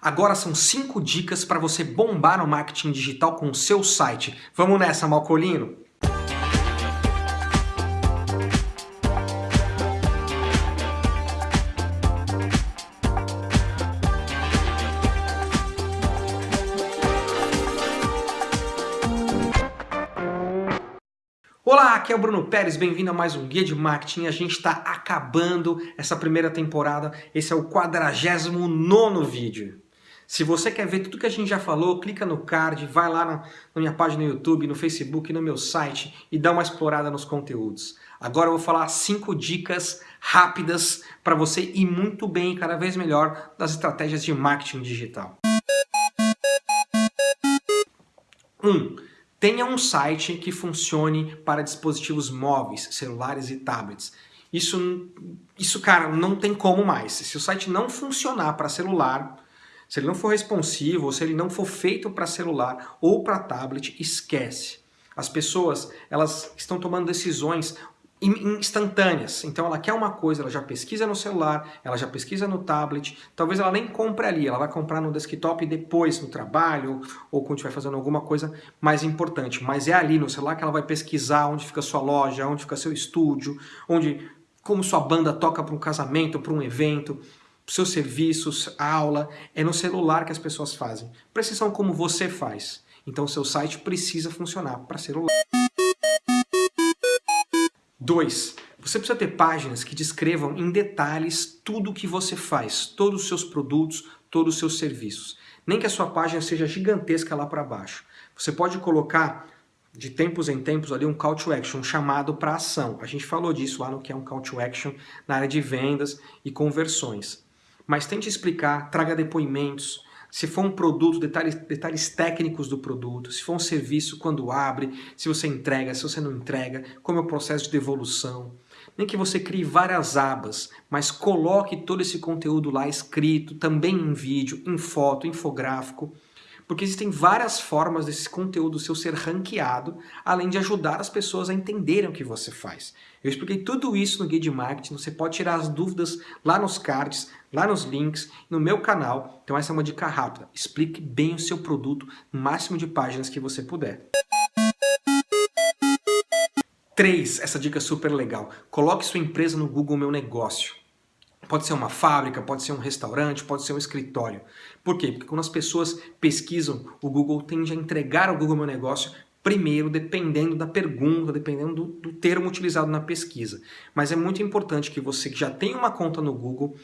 Agora são 5 dicas para você bombar no marketing digital com o seu site. Vamos nessa, Malcolino? Olá, aqui é o Bruno Pérez, bem-vindo a mais um Guia de Marketing. A gente está acabando essa primeira temporada, esse é o 49º vídeo. Se você quer ver tudo que a gente já falou, clica no card, vai lá na, minha página no YouTube, no Facebook, no meu site e dá uma explorada nos conteúdos. Agora eu vou falar cinco dicas rápidas para você ir muito bem e cada vez melhor das estratégias de marketing digital. 1. Um, Tenha um site que funcione para dispositivos móveis, celulares e tablets. Isso, isso, cara, não tem como mais. Se o site não funcionar para celular, se ele não for responsivo, ou se ele não for feito para celular ou para tablet, esquece. As pessoas, elas estão tomando decisões instantâneas. Então ela quer uma coisa, ela já pesquisa no celular, ela já pesquisa no tablet, talvez ela nem compre ali, ela vai comprar no desktop depois no trabalho ou quando estiver fazendo alguma coisa mais importante. Mas é ali no celular que ela vai pesquisar onde fica sua loja, onde fica seu estúdio, onde como sua banda toca para um casamento, para um evento, seus serviços, aula, é no celular que as pessoas fazem. Precisam como você faz. Então seu site precisa funcionar para celular. 2. Você precisa ter páginas que descrevam em detalhes tudo o que você faz, todos os seus produtos, todos os seus serviços. Nem que a sua página seja gigantesca lá para baixo. Você pode colocar de tempos em tempos ali um call to action, um chamado para ação. A gente falou disso lá no que é um call to action na área de vendas e conversões. Mas tente explicar, traga depoimentos, se for um produto, detalhes, detalhes técnicos do produto, se for um serviço, quando abre, se você entrega, se você não entrega, como é o processo de devolução. Nem que você crie várias abas, mas coloque todo esse conteúdo lá escrito, também em vídeo, em foto, infográfico, porque existem várias formas desse conteúdo seu ser ranqueado, além de ajudar as pessoas a entenderem o que você faz. Eu expliquei tudo isso no Guia de Marketing, você pode tirar as dúvidas lá nos cards, lá nos links, no meu canal. Então essa é uma dica rápida. Explique bem o seu produto no máximo de páginas que você puder. 3. Essa dica é super legal. Coloque sua empresa no Google Meu Negócio. Pode ser uma fábrica, pode ser um restaurante, pode ser um escritório. Por quê? Porque quando as pessoas pesquisam, o Google tende a entregar ao Google Meu Negócio primeiro, dependendo da pergunta, dependendo do, do, termo utilizado na pesquisa. Mas é muito importante que você que já tem uma conta no Google,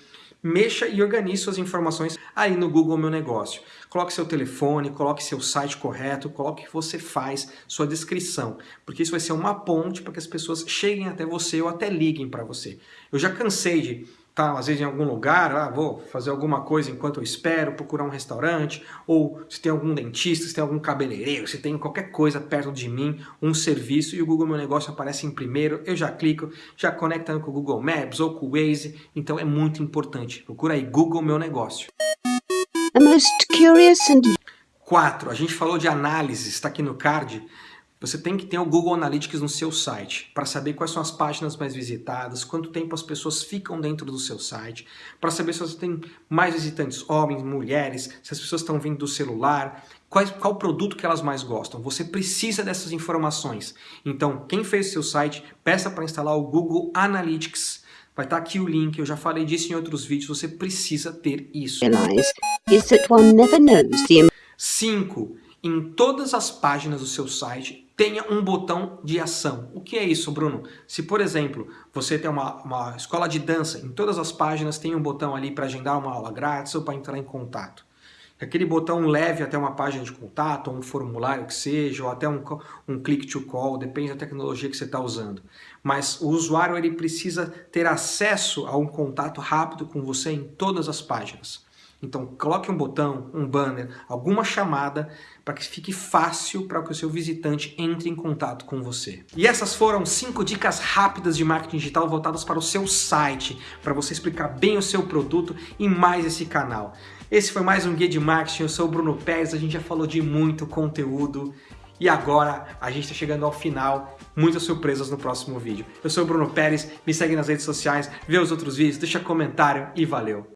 mexa e organize suas informações aí no Google Meu Negócio. Coloque seu telefone, coloque seu site correto, coloque o que você faz, sua descrição, porque isso vai ser uma ponte para que as pessoas cheguem até você ou até liguem para você. Eu já cansei de tá às vezes em algum lugar, ah, vou fazer alguma coisa enquanto eu espero, procurar um restaurante, ou se tem algum dentista, se tem algum cabeleireiro, se tem qualquer coisa perto de mim, um serviço, e o Google Meu Negócio aparece em primeiro, eu já clico, já conecta com o Google Maps ou com o Waze, então é muito importante. Procura aí Google Meu Negócio. The most curious and... 4. A gente falou de análise, está aqui no card. Você tem que ter o Google Analytics no seu site para saber quais são as páginas mais visitadas, quanto tempo as pessoas ficam dentro do seu site, para saber se você tem mais visitantes, homens, mulheres, se as pessoas estão vindo do celular, qual, qual produto que elas mais gostam. Você precisa dessas informações. Então, quem fez o seu site, peça para instalar o Google Analytics. Vai estar tá aqui o link, eu já falei disso em outros vídeos, você precisa ter isso. 5. Em todas as páginas do seu site, tenha um botão de ação. O que é isso, Bruno? Se, por exemplo, você tem uma, uma escola de dança, em todas as páginas tem um botão ali para agendar uma aula grátis ou para entrar em contato. Aquele botão leve até uma página de contato, ou um formulário que seja, ou até um, um click to call, depende da tecnologia que você está usando. Mas o usuário ele precisa ter acesso a um contato rápido com você em todas as páginas. Então coloque um botão, um banner, alguma chamada para que fique fácil para que o seu visitante entre em contato com você. E essas foram cinco dicas rápidas de marketing digital voltadas para o seu site, para você explicar bem o seu produto e mais esse canal. Esse foi mais um Guia de Marketing, eu sou o Bruno Pérez, a gente já falou de muito conteúdo e agora a gente está chegando ao final, muitas surpresas no próximo vídeo. Eu sou o Bruno Pérez, me segue nas redes sociais, vê os outros vídeos, deixa comentário e valeu!